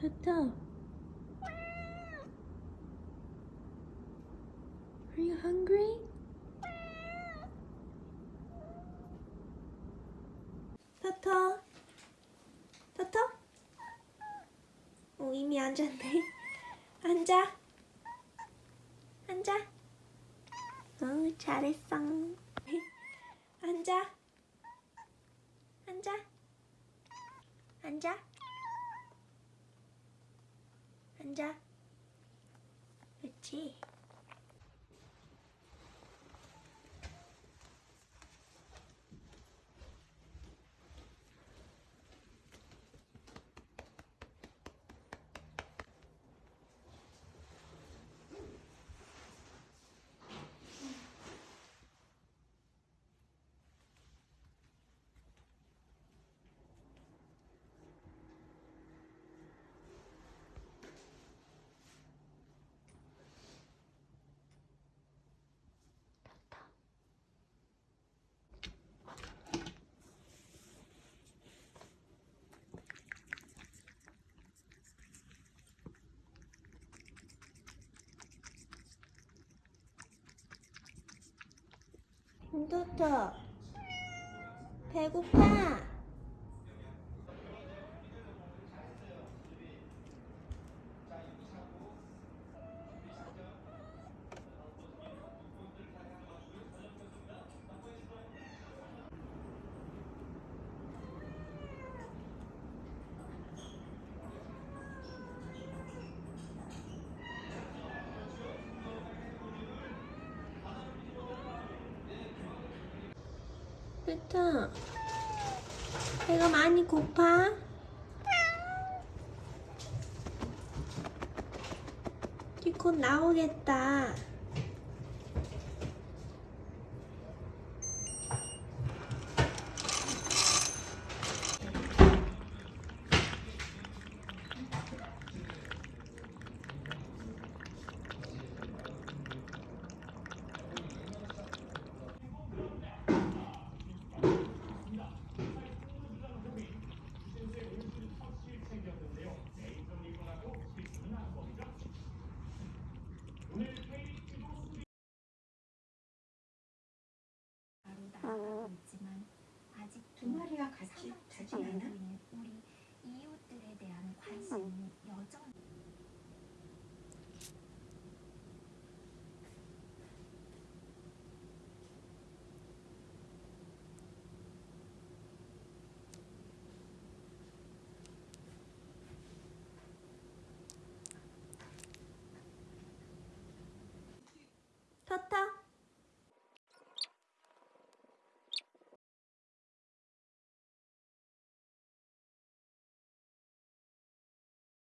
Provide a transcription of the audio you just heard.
Tata. Are you hungry? 타타. 타타? 어, 이미 앉았네. 앉아. 앉아. 어, 잘했어. 앉아. 앉아. 앉아. 앉아. 그렇 지. 토토 배고파 토토 배가 많이 고파? 이제 곧 나오겠다 나가고 있지만 아직 두 마리가 같이 자지 않아? 우리 관심이